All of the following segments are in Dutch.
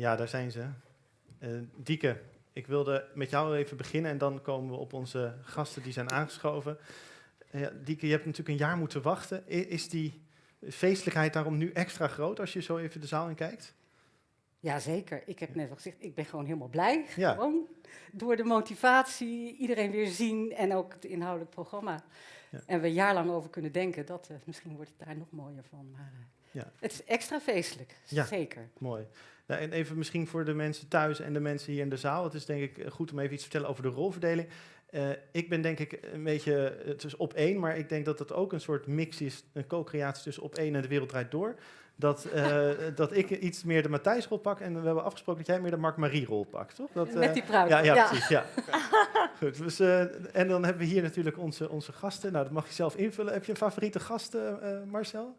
Ja, daar zijn ze. Uh, Dieke, ik wilde met jou even beginnen en dan komen we op onze gasten die zijn aangeschoven. Uh, Dieke, je hebt natuurlijk een jaar moeten wachten. Is die feestelijkheid daarom nu extra groot als je zo even de zaal in kijkt? Jazeker. Ik heb net al gezegd, ik ben gewoon helemaal blij. Ja. Gewoon door de motivatie, iedereen weer zien en ook het inhoudelijk programma. Ja. En we een jaar lang over kunnen denken, dat, uh, misschien wordt het daar nog mooier van. Maar uh, ja. het is extra feestelijk, ja. zeker. Mooi. Nou, en even misschien voor de mensen thuis en de mensen hier in de zaal. Het is denk ik goed om even iets te vertellen over de rolverdeling. Uh, ik ben denk ik een beetje, het is op één, maar ik denk dat het ook een soort mix is, een co-creatie tussen op één en de wereld draait door. Dat, uh, dat ik iets meer de Matthijsrol pak en we hebben afgesproken dat jij meer de Mark-Marie-rol pakt, toch? Dat, uh, Met die pruik. Ja, ja, ja, precies. Ja. Goed, dus, en dan hebben we hier natuurlijk onze, onze gasten. Nou, dat mag je zelf invullen. Heb je een favoriete gast, Marcel?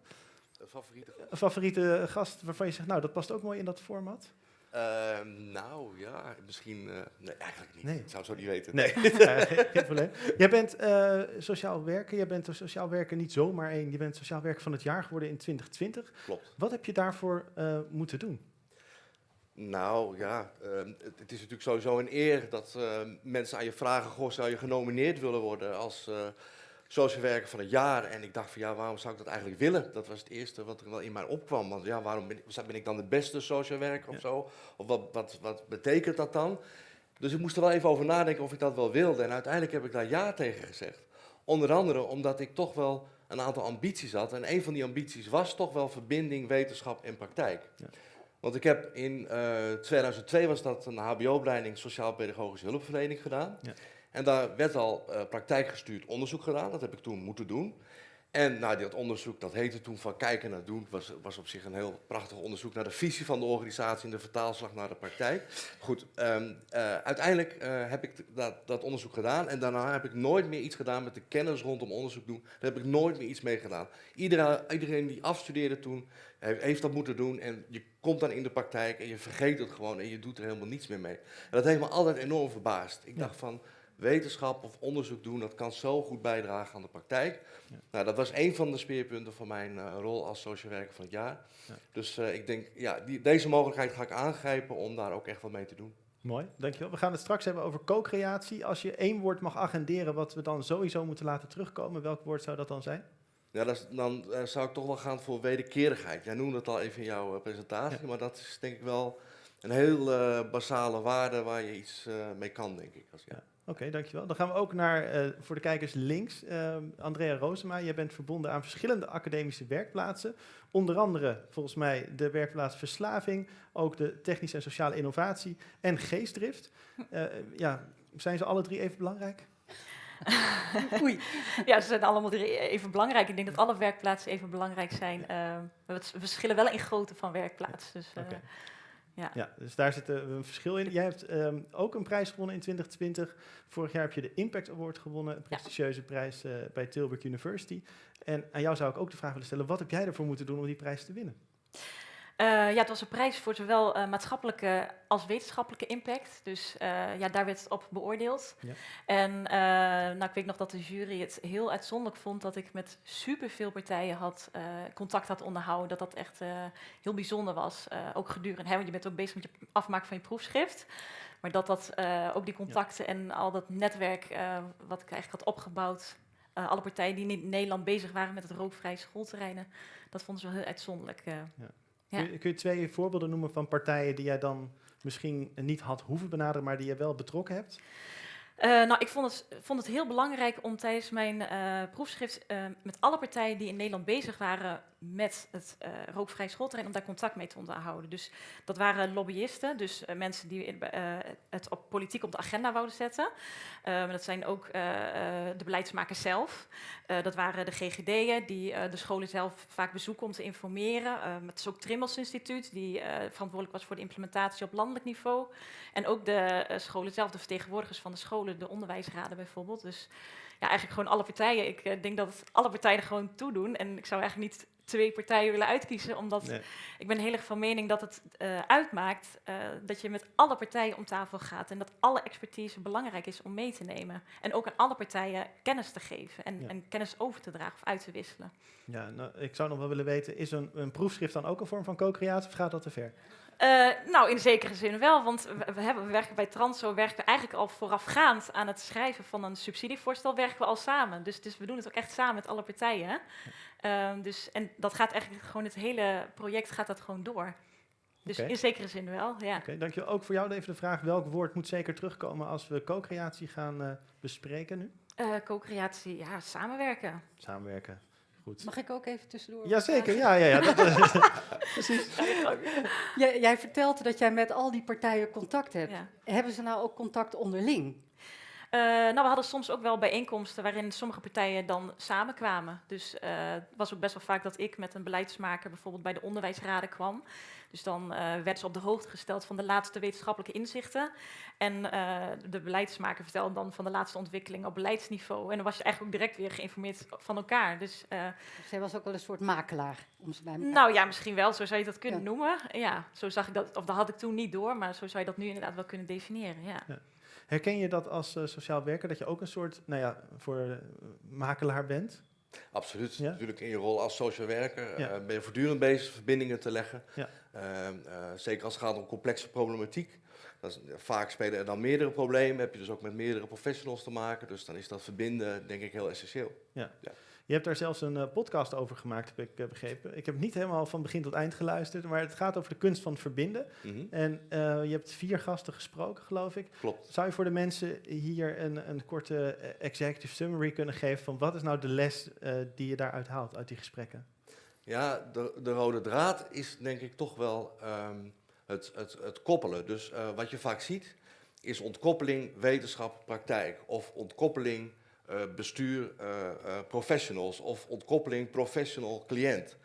Een favoriete gast? Een favoriete gast waarvan je zegt, nou, dat past ook mooi in dat format? Uh, nou ja, misschien. Uh, nee, eigenlijk niet. Nee. Ik zou het zo niet weten. Nee, geen probleem. Jij bent uh, sociaal werker. Jij bent sociaal werker niet zomaar één. Je bent sociaal werker van het jaar geworden in 2020. Klopt. Wat heb je daarvoor moeten doen? Nou ja, ehm, het, het, is natuurlijk sowieso een eer dat mensen aan je vragen: Goh, zou je genomineerd willen worden als social werker van het jaar. En ik dacht van ja, waarom zou ik dat eigenlijk willen? Dat was het eerste wat er wel in mij opkwam. Want ja, waarom ben ik, ben ik dan de beste social werker of zo? Of wat, wat, wat betekent dat dan? Dus ik moest er wel even over nadenken of ik dat wel wilde. En uiteindelijk heb ik daar ja tegen gezegd. Onder andere omdat ik toch wel een aantal ambities had. En een van die ambities was toch wel verbinding wetenschap en praktijk. Ja. Want ik heb in uh, eh, 2002 was dat een hbo-opleiding sociaal-pedagogische hulpverlening gedaan. Ja. En daar werd al uh, praktijkgestuurd onderzoek gedaan. Dat heb ik toen moeten doen. En nou, dat onderzoek, dat heette toen van kijken naar doen, was, was op zich een heel prachtig onderzoek naar de visie van de organisatie en de vertaalslag naar de praktijk. Goed, um, uh, uiteindelijk uh, heb ik dat, dat, onderzoek gedaan en daarna heb ik nooit meer iets gedaan met de kennis rondom onderzoek doen. Daar heb ik nooit meer iets mee gedaan. Iedereen, iedereen die afstudeerde toen, heeft, heeft, dat moeten doen en je komt dan in de praktijk en je vergeet het gewoon en je doet er helemaal niets meer mee. En dat heeft me altijd enorm verbaasd. Ik dacht van wetenschap of onderzoek doen, dat kan zo goed bijdragen aan de praktijk. Ja. Nou, dat was een van de speerpunten van mijn uh, rol als social werker van het jaar. Ja. Dus uh, ik denk, ja, die, deze mogelijkheid ga ik aangrijpen om daar ook echt wat mee te doen. Mooi, dankjewel. We gaan het straks hebben over co-creatie. Als je één woord mag agenderen wat we dan sowieso moeten laten terugkomen, welk woord zou dat dan zijn? Ja, dat is, dan uh, zou ik toch wel gaan voor wederkerigheid. Jij noemde het al even in jouw presentatie, ja. maar dat is denk ik wel een heel basale waarde waar je iets mee kan, denk ik. Als, ja. Oké, dankjewel. Dan gaan we ook naar, uh, voor de kijkers links, uh, Andrea Roosema. Jij bent verbonden aan verschillende academische werkplaatsen. Onder andere, volgens mij, de werkplaats Verslaving, ook de technische en sociale innovatie en geestdrift. Uh, ja, zijn ze alle drie even belangrijk? Oei. Ja, ze zijn allemaal drie even belangrijk. Ik denk dat alle werkplaatsen even belangrijk zijn. we verschillen wel in grootte van werkplaats. Dus, okay. Ja. ja, dus daar zit een verschil in. Jij hebt um, ook een prijs gewonnen in 2020. Vorig jaar heb je de Impact Award gewonnen, een prestigieuze ja. prijs uh, bij Tilburg University. En aan jou zou ik ook de vraag willen stellen, wat heb jij ervoor moeten doen om die prijs te winnen? Uh, ja, het was een prijs voor zowel uh, maatschappelijke als wetenschappelijke impact. Dus uh, ja, daar werd het op beoordeeld. Ja. En nou, ik weet nog dat de jury het heel uitzonderlijk vond dat ik met superveel partijen had, contact had onderhouden. Dat dat echt heel bijzonder was. ook gedurende, hè, want je bent ook bezig met je afmaken van je proefschrift. Maar dat dat ook die contacten ja. en al dat netwerk wat ik eigenlijk had opgebouwd. alle partijen die in Nederland bezig waren met het rookvrije schoolterreinen. Dat vonden ze wel heel uitzonderlijk. Ja. Ja. Kun, je, kun, je, twee voorbeelden noemen van partijen die jij dan misschien niet had hoeven benaderen, maar die je wel betrokken hebt? Uh, nou, ik vond het, vond het, heel belangrijk om tijdens mijn uh, proefschrift uh, met alle partijen die in Nederland bezig waren met het uh, rookvrij schoolterrein, om daar contact mee te onderhouden. Dus dat waren lobbyisten, dus uh, mensen die uh, het op politiek op de agenda wouden zetten. dat zijn ook de beleidsmakers zelf. dat waren de GGD'en die de scholen zelf vaak bezoeken om te informeren. het is ook Trimmels Instituut, die verantwoordelijk was voor de implementatie op landelijk niveau. En ook de scholen zelf, de vertegenwoordigers van de scholen, de onderwijsraden bijvoorbeeld. Dus ja, eigenlijk gewoon alle partijen. Ik denk dat alle partijen gewoon toe doen. En ik zou eigenlijk niet twee partijen willen uitkiezen. Omdat nee. ik ben heel erg van mening dat het uh, uitmaakt uh, dat je met alle partijen om tafel gaat. En dat alle expertise belangrijk is om mee te nemen. En ook aan alle partijen kennis te geven en, ja. en kennis over te dragen of uit te wisselen. Ja, nou, ik zou nog wel willen weten, is een, een proefschrift dan ook een vorm van co-creatie of gaat dat te ver? Uh, nou, in zekere zin wel, want we, hebben, we werken bij Transo werken we eigenlijk al voorafgaand aan het schrijven van een subsidievoorstel, werken we al samen. Dus, dus we doen het ook echt samen met alle partijen. Uh, dus, en dat gaat eigenlijk gewoon, het hele project gaat dat gewoon door. Dus in zekere zin wel, ja. Oké, dankjewel. Ook voor jou even de vraag, welk woord moet zeker terugkomen als we co-creatie gaan uh, bespreken nu? Uh, co-creatie, ja, samenwerken. Samenwerken. Goed. Mag ik ook even tussendoor? Jazeker, ja, ja, ja. Dat, precies. jij, jij vertelt dat jij met al die partijen contact hebt. Hebben ze nou ook contact onderling? Uh, nou, we hadden soms ook wel bijeenkomsten waarin sommige partijen dan samenkwamen. Dus uh, het was ook best wel vaak dat ik met een beleidsmaker bijvoorbeeld bij de onderwijsraden kwam. Dus dan uh, werd ze op de hoogte gesteld van de laatste wetenschappelijke inzichten. En uh, de beleidsmaker vertelde dan van de laatste ontwikkeling op beleidsniveau. En dan was je eigenlijk ook direct weer geïnformeerd van elkaar. Dus, zij was ook wel een soort makelaar. Om ze bij nou ja, misschien wel. Zo zou je dat kunnen ja. noemen. Ja, zo zag ik dat. Of dat had ik toen niet door, maar zo zou je dat nu inderdaad wel kunnen definiëren. Ja. ja. Herken je dat als uh, sociaal werker, dat je ook een soort, nou ja, voor makelaar bent? Absoluut. Ja? Natuurlijk in je rol als social werker ja. uh, ben je voortdurend bezig verbindingen te leggen. Ja. Uh, uh, zeker als het gaat om complexe problematiek. Is, vaak spelen er dan meerdere problemen. Heb je dus ook met meerdere professionals te maken. Dus dan is dat verbinden denk ik heel essentieel. Ja. Je hebt daar zelfs een uh, podcast over gemaakt, heb ik uh, begrepen. Ik heb niet helemaal van begin tot eind geluisterd, maar het gaat over de kunst van het verbinden. Mm -hmm. En uh, je hebt vier gasten gesproken, geloof ik. Klopt. Zou je voor de mensen hier een, een korte executive summary kunnen geven van wat is nou de les die je daaruit haalt, uit die gesprekken? Ja, de, de rode draad is denk ik toch wel um, het, het, het, koppelen. Dus wat je vaak ziet, is ontkoppeling wetenschap, praktijk. Of ontkoppeling bestuur, uh, uh, professionals of ontkoppeling professional-cliënt.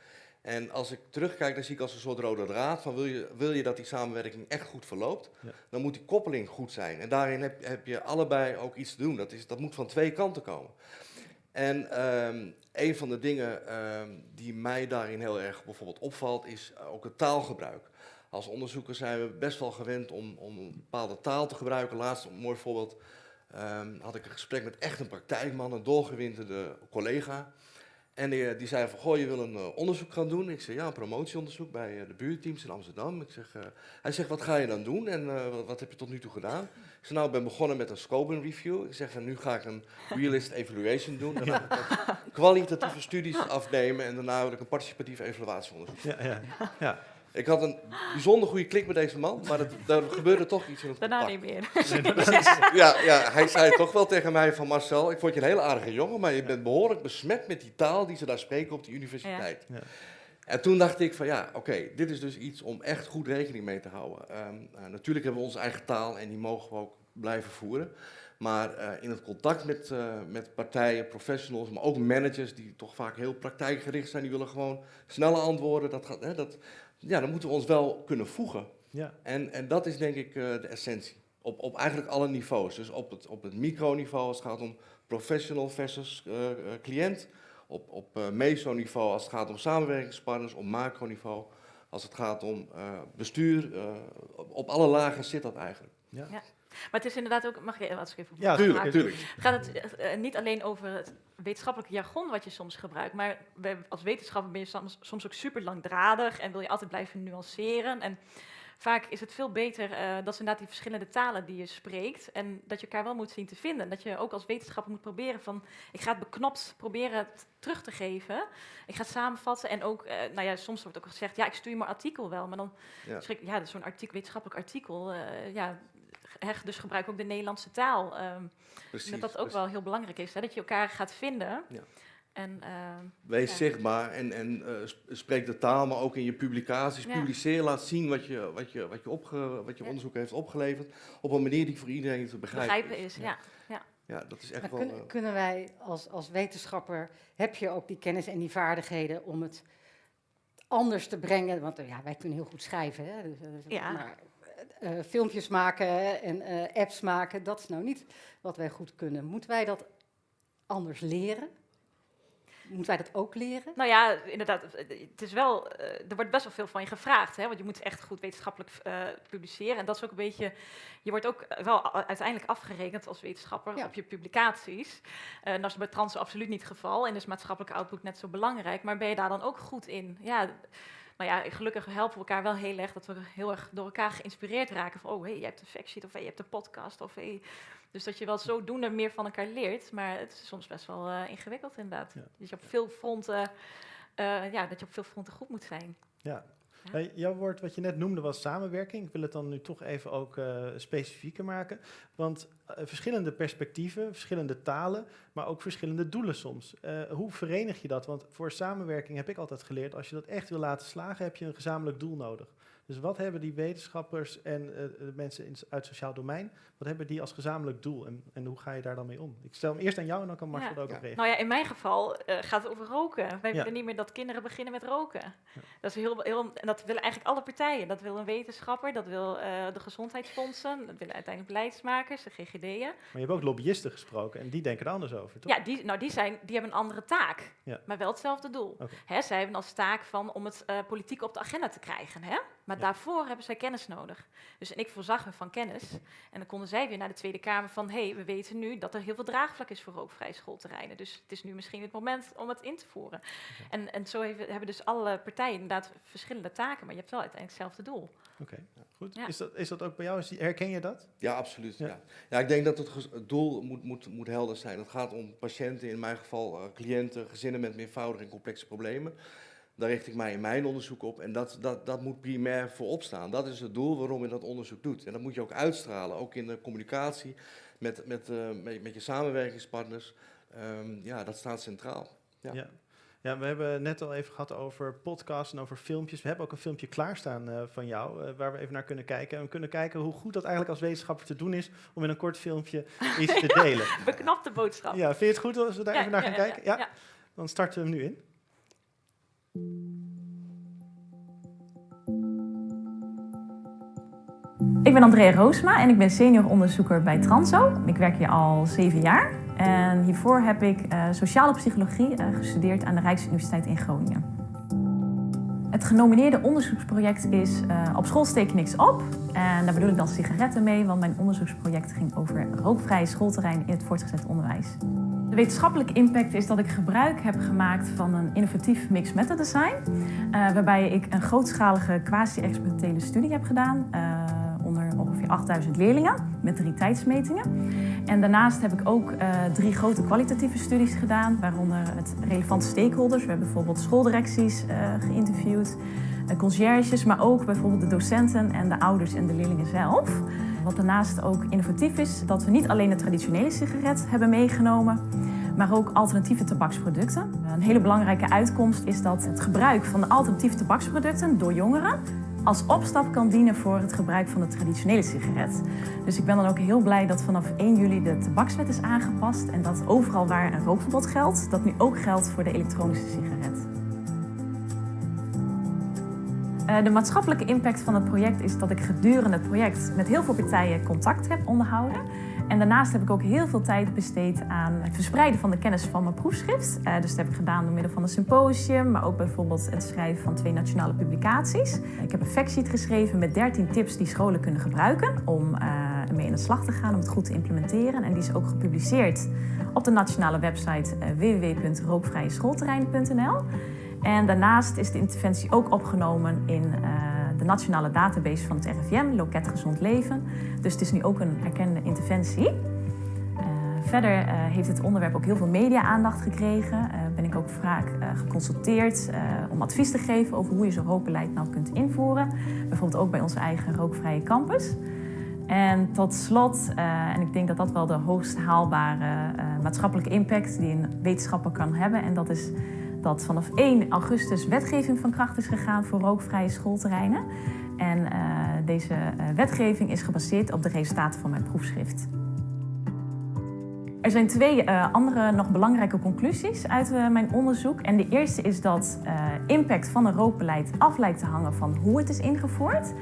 En als ik terugkijk, dan zie ik als een soort rode draad van wil je, wil je dat die samenwerking echt goed verloopt, ja. dan moet die koppeling goed zijn. En daarin heb, heb, je allebei ook iets te doen. Dat, is, dat moet van twee kanten komen. En um, een van de dingen um, die mij daarin heel erg bijvoorbeeld opvalt, is ook het taalgebruik. Als onderzoeker zijn we best wel gewend om, om een bepaalde taal te gebruiken. Laatst een mooi voorbeeld um, had ik een gesprek met echt een praktijkman, een doorgewinterde collega. En die, die zei van, goh, je wil een uh, onderzoek gaan doen? Ik zei, ja, een promotieonderzoek bij uh, de buurteams in Amsterdam. Ik zeg, uh, hij zegt, wat ga je dan doen en wat, wat, heb je tot nu toe gedaan? Ik zei, nou, ik ben begonnen met een scope review. Ik zeg, en nu ga ik een realist evaluation doen. Dan ga ik kwalitatieve studies afnemen en daarna wil ik een participatief evaluatieonderzoek. Ja, ja, ja. Ik had een bijzonder goede klik met deze man, maar het, er gebeurde toch iets in het Daarna niet meer. ja, ja, hij zei toch wel tegen mij van Marcel, ik vond je een hele aardige jongen, maar je bent behoorlijk besmet met die taal die ze daar spreken op die universiteit. Ja. Ja. En toen dacht ik van ja, oké, okay, dit is dus iets om echt goed rekening mee te houden. Um, uh, natuurlijk hebben we onze eigen taal en die mogen we ook blijven voeren. Maar uh, in het contact met, uh, met partijen, professionals, maar ook managers die toch vaak heel praktijkgericht zijn, die willen gewoon snelle antwoorden. Dat gaat, hè, dat, ja, dan moeten we ons wel kunnen voegen. Ja. En, en dat is denk ik uh, de essentie. Op, op eigenlijk alle niveaus. Dus op het, op het microniveau als het gaat om professional versus uh, uh, cliënt. Op, op mesoniveau als het gaat om samenwerkingspartners. Op macroniveau als het gaat om bestuur. Op, op, alle lagen zit dat eigenlijk. Ja. ja. Maar het is inderdaad ook, mag je ik even Ja, tuurlijk, tuurlijk. Gaat het uh, niet alleen over het wetenschappelijke jargon wat je soms gebruikt, maar als wetenschapper ben je soms, soms ook super langdradig en wil je altijd blijven nuanceren. En vaak is het veel beter uh, dat ze inderdaad die verschillende talen die je spreekt en dat je elkaar wel moet zien te vinden. Dat je ook als wetenschapper moet proberen van, ik ga het beknopt proberen terug te geven. Ik ga het samenvatten en ook, uh, nou ja, soms wordt ook gezegd, ja, ik stuur je mijn artikel wel, maar dan ja, schrik, ja zo'n artikel, wetenschappelijk artikel, uh, ja, Hecht, dus gebruik ook de Nederlandse taal. Um, precies, dat dat ook precies. wel heel belangrijk is, hè, dat je elkaar gaat vinden. Ja. En, uh, Wees ja. zichtbaar en, en uh, spreek de taal, maar ook in je publicaties. Ja. Publiceer, laat zien wat je, wat je, wat je, opge, wat je ja. onderzoek heeft opgeleverd. Op een manier die voor iedereen te begrijpen, begrijpen is. Ja. Ja. Ja, dat is echt maar wel... Kunnen, uh, kunnen wij als, als wetenschapper, heb je ook die kennis en die vaardigheden om het anders te brengen? Want ja, wij kunnen heel goed schrijven, hè? Dus, ja. maar uh, filmpjes maken en uh, apps maken, dat is nou niet wat wij goed kunnen. Moeten wij dat anders leren? Moeten wij dat ook leren? Nou ja, inderdaad. Het is wel, er wordt best wel veel van je gevraagd. Hè? Want je moet echt goed wetenschappelijk uh, publiceren. En dat is ook een beetje. Je wordt ook wel uiteindelijk afgerekend als wetenschapper ja. op je publicaties. Uh, dat is bij trans absoluut niet het geval. En is maatschappelijke output net zo belangrijk. Maar ben je daar dan ook goed in? Ja nou ja, gelukkig helpen we elkaar wel heel erg dat we heel erg door elkaar geïnspireerd raken. Van, oh, hey, je hebt de factsheet of hey, je hebt de podcast of hey. Dus dat je wel zodoende meer van elkaar leert. Maar het is soms best wel uh, ingewikkeld inderdaad. Dus je op veel fronten, uh, ja, dat je op veel fronten goed moet zijn. Ja, jouw woord wat je net noemde was samenwerking. Ik wil het dan nu toch even ook uh, specifieker maken. Want uh, verschillende perspectieven, verschillende talen, maar ook verschillende doelen soms. Uh, hoe verenig je dat? Want voor samenwerking heb ik altijd geleerd, als je dat echt wil laten slagen, heb je een gezamenlijk doel nodig. Dus wat hebben die wetenschappers en uh, de mensen in, uit het sociaal domein, wat hebben die als gezamenlijk doel en, en hoe ga je daar dan mee om? Ik stel hem eerst aan jou en dan kan Marcel ja. ook reageren. Nou ja, in mijn geval uh, gaat het over roken. Wij willen niet meer dat kinderen beginnen met roken. Dat, is heel, heel, en dat willen eigenlijk alle partijen. Dat wil een wetenschapper, dat wil uh, de gezondheidsfondsen, dat willen uiteindelijk beleidsmakers, de GGD'en. Maar je hebt ook lobbyisten gesproken en die denken er anders over, toch? Ja, die, nou, die, zijn, die hebben een andere taak, maar wel hetzelfde doel. Okay. Hè, zij hebben als taak van om het politiek op de agenda te krijgen. Hè? Maar daarvoor hebben zij kennis nodig. Dus en ik voorzag me van kennis. En dan konden zij weer naar de Tweede Kamer van... hé, hey, we weten nu dat er heel veel draagvlak is voor rookvrije schoolterreinen. Dus het is nu misschien het moment om het in te voeren. En, en zo hebben, hebben dus alle partijen inderdaad verschillende taken... maar je hebt wel uiteindelijk hetzelfde doel. Oké, goed. Ja. Is, dat, is dat ook bij jou? Herken je dat? Ja, absoluut. Ja. Ja. ik denk dat het, het, doel moet, moet, moet helder zijn. Het gaat om patiënten, in mijn geval uh, cliënten... gezinnen met meervoudige en complexe problemen... Daar richt ik mij in mijn onderzoek op en dat, dat, dat moet primair voorop staan. Dat is het doel waarom je dat onderzoek doet. En dat moet je ook uitstralen, ook in de communicatie met, met, uh, met, met, je samenwerkingspartners. Um, ja, dat staat centraal. Ja. ja. Ja, we hebben net al even gehad over podcasts en over filmpjes. We hebben ook een filmpje klaarstaan uh, van jou, uh, waar we even naar kunnen kijken. En we kunnen kijken hoe goed dat eigenlijk als wetenschapper te doen is om in een kort filmpje iets te delen. Beknapte boodschap. Ja, vind je het goed als we daar ja, even naar gaan ja, kijken? Ja, Dan starten we hem nu in. Ik ben Andrea Roosma en ik ben senior onderzoeker bij Transo. Ik werk hier al zeven jaar. En hiervoor heb ik uh, sociale psychologie uh, gestudeerd aan de Rijksuniversiteit in Groningen. Het genomineerde onderzoeksproject is uh, Op school steek niks op. En daar bedoel ik dan sigaretten mee, want mijn onderzoeksproject ging over rookvrije schoolterreinen in het voortgezet onderwijs. De wetenschappelijke impact is dat ik gebruik heb gemaakt van een innovatief mixed method design. waarbij ik een grootschalige quasi-experimentele studie heb gedaan onder ongeveer 8000 leerlingen met drie tijdsmetingen. En daarnaast heb ik ook uh, drie grote kwalitatieve studies gedaan, waaronder het relevante stakeholders. We hebben bijvoorbeeld schooldirecties geïnterviewd, conciërges, maar ook bijvoorbeeld de docenten en de ouders en de leerlingen zelf. Wat daarnaast ook innovatief is, dat we niet alleen de traditionele sigaret hebben meegenomen, maar ook alternatieve tabaksproducten. Een hele belangrijke uitkomst is dat het gebruik van de alternatieve tabaksproducten door jongeren als opstap kan dienen voor het gebruik van de traditionele sigaret. Dus ik ben dan ook heel blij dat vanaf 1 juli de tabakswet is aangepast en dat overal waar een rookverbod geldt, dat nu ook geldt voor de elektronische sigaret. De maatschappelijke impact van het project is dat ik gedurende het project met heel veel partijen contact heb onderhouden. En daarnaast heb ik ook heel veel tijd besteed aan het verspreiden van de kennis van mijn proefschrift. Uh, dus dat heb ik gedaan door middel van een symposium, maar ook bijvoorbeeld het schrijven van twee nationale publicaties. Ik heb een factsheet geschreven met 13 tips die scholen kunnen gebruiken om uh, ermee in de slag te gaan, om het goed te implementeren. En die is ook gepubliceerd op de nationale website uh. En daarnaast is de interventie ook opgenomen in de nationale database van het RIVM, Loket Gezond Leven. Dus het is nu ook een erkende interventie. Uh, verder uh, heeft het onderwerp ook heel veel media-aandacht gekregen. Ben ik ook vaak geconsulteerd om advies te geven over hoe je zo'n rookbeleid nou kunt invoeren. Bijvoorbeeld ook bij onze eigen rookvrije campus. En tot slot, en ik denk dat dat wel de hoogst haalbare maatschappelijke impact die een wetenschapper kan hebben, en dat is dat vanaf 1 augustus wetgeving van kracht is gegaan voor rookvrije schoolterreinen. En uh, deze uh, wetgeving is gebaseerd op de resultaten van mijn proefschrift. Er zijn twee uh, andere nog belangrijke conclusies uit mijn onderzoek. En de eerste is dat impact van een rookbeleid af lijkt te hangen van hoe het is ingevoerd.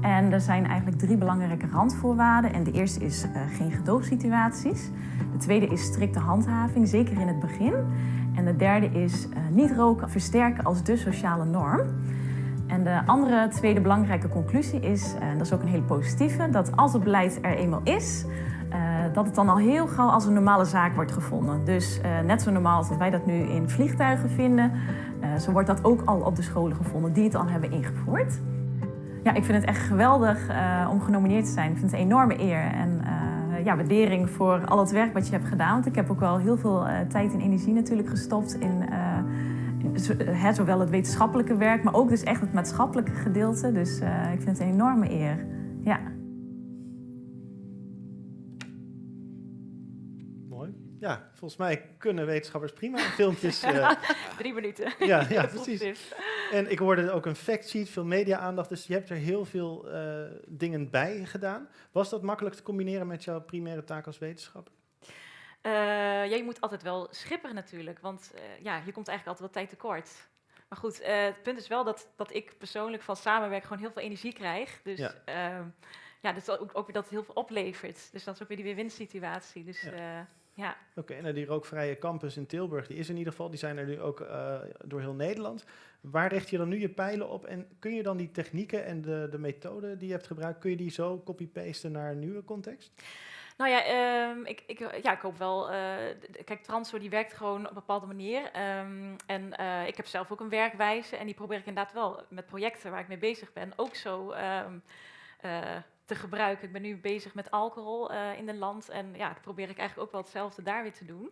En er zijn eigenlijk drie belangrijke randvoorwaarden. En de eerste is geen gedoogsituaties. De tweede is strikte handhaving, zeker in het begin. En de derde is uh, niet roken versterken als de sociale norm. En de andere tweede belangrijke conclusie is, en dat is ook een hele positieve, dat als het beleid er eenmaal is, uh, dat het dan al heel gauw als een normale zaak wordt gevonden. Dus net zo normaal als dat wij dat nu in vliegtuigen vinden, zo wordt dat ook al op de scholen gevonden die het al hebben ingevoerd. Ja, ik vind het echt geweldig om genomineerd te zijn. Ik vind het een enorme eer en ja, waardering voor al het werk wat je hebt gedaan. Want ik heb ook wel heel veel tijd en energie natuurlijk gestopt in zowel het wetenschappelijke werk, maar ook dus echt het maatschappelijke gedeelte. Dus ik vind het een enorme eer. Volgens mij kunnen wetenschappers prima filmpjes. Uh... Drie minuten. Ja, ja precies. En ik hoorde ook een factsheet, veel media-aandacht. Dus je hebt er heel veel uh, dingen bij gedaan. Was dat makkelijk te combineren met jouw primaire taak als wetenschapper? Uh, ja, je moet altijd wel schipperen natuurlijk, want ja, je komt eigenlijk altijd wel tijd tekort. Maar goed, het punt is wel dat, dat ik persoonlijk van samenwerken gewoon heel veel energie krijg. Dus ja, ehm, ja dat ook, ook weer dat het heel veel oplevert. Dus dat is ook weer die weer-win-situatie. Dus ja. Ja. Oké, okay, en die rookvrije campus in Tilburg, die is in ieder geval, die zijn er nu ook door heel Nederland. Waar richt je dan nu je pijlen op? En kun je dan die technieken en de, de methoden die je hebt gebruikt, kun je die zo copy-pasten naar een nieuwe context? Nou ja, um, ik, ik, ja, ik hoop wel. Uh, kijk, Transfer die werkt gewoon op een bepaalde manier. Um, en uh, ik heb zelf ook een werkwijze. En die probeer ik inderdaad wel met projecten waar ik mee bezig ben ook zo um, te gebruiken. Ik ben nu bezig met alcohol in het land. En ja, dat probeer ik eigenlijk ook wel hetzelfde daar weer te doen.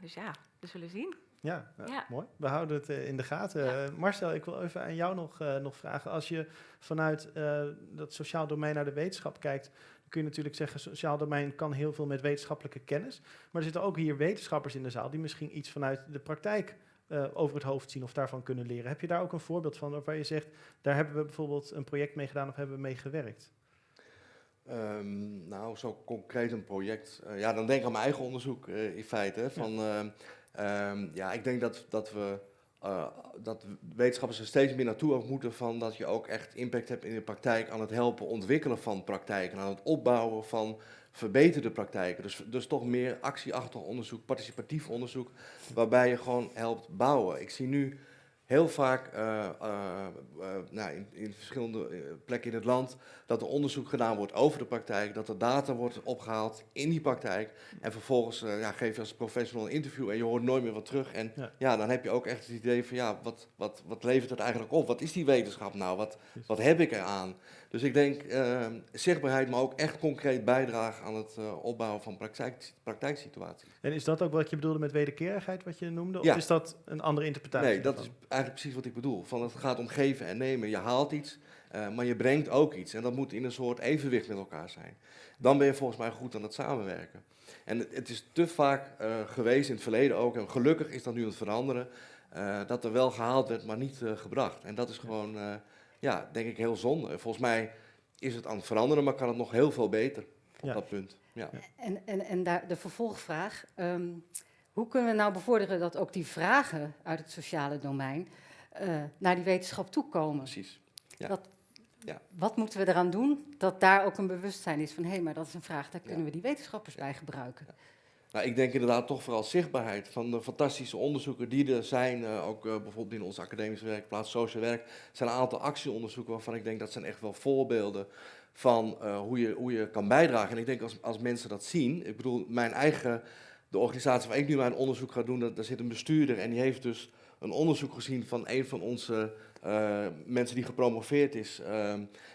dus ja, we zullen zien. Ja, ja, mooi. We houden het in de gaten. Ja. Marcel, ik wil even aan jou nog, nog vragen. Als je vanuit dat sociaal domein naar de wetenschap kijkt kun je natuurlijk zeggen, sociaal domein kan heel veel met wetenschappelijke kennis. Maar er zitten ook hier wetenschappers in de zaal die misschien iets vanuit de praktijk uh, over het hoofd zien of daarvan kunnen leren. Heb je daar ook een voorbeeld van waar je zegt, daar hebben we bijvoorbeeld een project mee gedaan of hebben we mee gewerkt? Um, nou, zo concreet een project. Uh, ja, dan denk ik aan mijn eigen onderzoek uh, in feite. Van, ja. Um, ja, ik denk dat, dat we uh, dat wetenschappers er steeds meer naartoe ook moeten van dat je ook echt impact hebt in de praktijk aan het helpen ontwikkelen van praktijken, aan het opbouwen van verbeterde praktijken. Dus, dus toch meer actieachtig onderzoek, participatief onderzoek, waarbij je gewoon helpt bouwen. Ik zie nu heel vaak uh, uh, uh, nou, in, in, verschillende plekken in het land dat er onderzoek gedaan wordt over de praktijk, dat er data wordt opgehaald in die praktijk en vervolgens ja, geef je als professional een interview en je hoort nooit meer wat terug en ja. ja. dan heb je ook echt het idee van ja, wat, wat, wat levert het eigenlijk op? Wat is die wetenschap nou? Wat, wat heb ik eraan? Dus ik denk zichtbaarheid, maar ook echt concreet bijdragen aan het opbouwen van praktijk, praktijksituaties. En is dat ook wat je bedoelde met wederkerigheid, wat je noemde? Of is dat een andere interpretatie? Nee, dat is eigenlijk precies wat ik bedoel. Van het gaat om geven en nemen. Je haalt iets, uh, maar je brengt ook iets. En dat moet in een soort evenwicht met elkaar zijn. Dan ben je volgens mij goed aan het samenwerken. En het, het is te vaak uh, geweest in het verleden ook, en gelukkig is dat nu aan het veranderen, dat er wel gehaald werd, maar niet gebracht. En dat is gewoon, ja, denk ik heel zonde. Volgens mij is het aan het veranderen, maar kan het nog heel veel beter op ja. dat punt. Ja. En, en, en daar de vervolgvraag. Um, hoe kunnen we nou bevorderen dat ook die vragen uit het sociale domein uh, naar die wetenschap toekomen? Precies. Ja. Dat, ja. Wat moeten we eraan doen dat daar ook een bewustzijn is van hé, hey, maar dat is een vraag, daar kunnen ja. we die wetenschappers bij gebruiken? Nou, ik denk inderdaad toch vooral zichtbaarheid van de fantastische onderzoeken die er zijn. Uh, ook uh, bijvoorbeeld in onze academische werkplaats Social Werk zijn een aantal actieonderzoeken waarvan ik denk dat zijn echt wel voorbeelden van uh, hoe, je, hoe je kan bijdragen. En ik denk als, als mensen dat zien, ik bedoel, mijn eigen de organisatie waar ik nu mijn onderzoek ga doen, daar zit een bestuurder en die heeft dus een onderzoek gezien van een van onze uh, mensen die gepromoveerd is. Uh,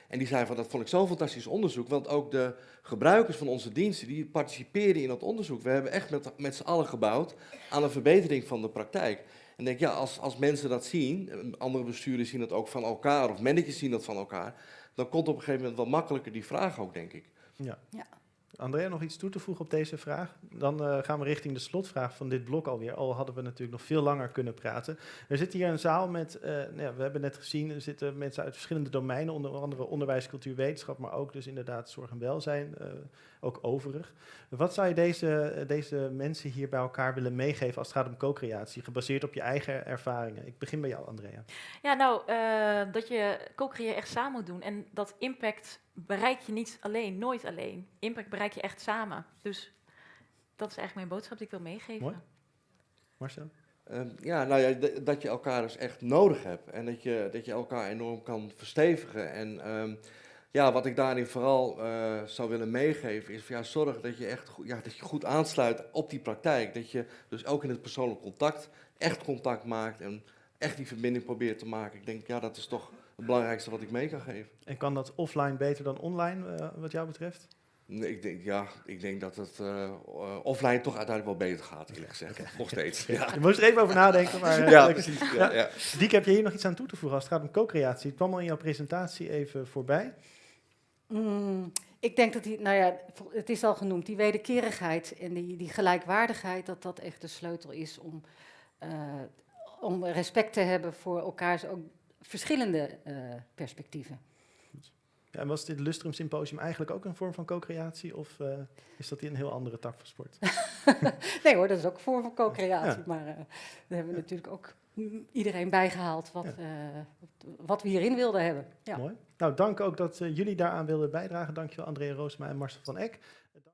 en die zei van dat vond ik zo'n fantastisch onderzoek, want ook de gebruikers van onze diensten die participeerden in dat onderzoek. We hebben echt met, met z'n allen gebouwd aan een verbetering van de praktijk. En denk ja, als, als mensen dat zien, andere bestuurders zien dat ook van elkaar of managers zien dat van elkaar, dan komt op een gegeven moment wel makkelijker die vraag ook, denk ik. Ja. ja. Andrea, nog iets toe te voegen op deze vraag? Dan uh, gaan we richting de slotvraag van dit blok alweer. Al hadden we natuurlijk nog veel langer kunnen praten. Er zit hier een zaal met, uh, nou we hebben net gezien, er zitten mensen uit verschillende domeinen, onder andere onderwijs, cultuur, wetenschap, maar ook dus inderdaad zorg en welzijn, uh, ook overig. Wat zou je deze, deze mensen hier bij elkaar willen meegeven als het gaat om co-creatie, gebaseerd op je eigen ervaringen? Ik begin bij jou, Andrea. Ja, nou, dat je co-creëren echt samen moet doen en dat impact bereik je niet alleen, nooit alleen. Impact bereik je echt samen. Dus dat is eigenlijk mijn boodschap die ik wil meegeven. Mooi. Marcel? Uh, ja, nou ja, dat je elkaar dus echt nodig hebt. En dat je, dat je elkaar enorm kan verstevigen. En um, ja, wat ik daarin vooral uh, zou willen meegeven is van, ja, zorg dat je echt ja, dat je goed aansluit op die praktijk. Dat je dus ook in het persoonlijk contact echt contact maakt en echt die verbinding probeert te maken. Ik denk, ja, dat is toch het belangrijkste wat ik mee kan geven. En kan dat offline beter dan online, uh, wat jou betreft? Nee, ik denk, ja, ik denk dat het uh, offline toch uiteindelijk wel beter gaat, eerlijk gezegd. Okay. Nog steeds. Ja. Je moest er even over nadenken. Maar, ja, precies. Ja, ja. Diek, heb je hier nog iets aan toe te voegen als het gaat om co-creatie? Het kwam al in jouw presentatie even voorbij. Mm, ik denk dat die, nou ja, het is al genoemd, die wederkerigheid en die, die gelijkwaardigheid, dat dat echt de sleutel is om, om respect te hebben voor elkaars ook verschillende perspectieven. Ja, en was dit Lustrum Symposium eigenlijk ook een vorm van co-creatie of uh, is dat een heel andere tak van sport? nee hoor, dat is ook een vorm van co-creatie, maar uh, we hebben ja. natuurlijk ook iedereen bijgehaald wat, wat we hierin wilden hebben. Ja. Mooi. Nou, dank ook dat jullie daaraan wilden bijdragen. Dankjewel Andrea Roosma en Marcel van Eck.